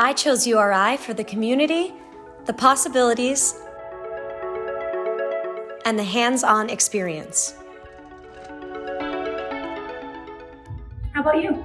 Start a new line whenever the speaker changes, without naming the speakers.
I chose URI for the community, the possibilities, and the hands-on experience.
How about you?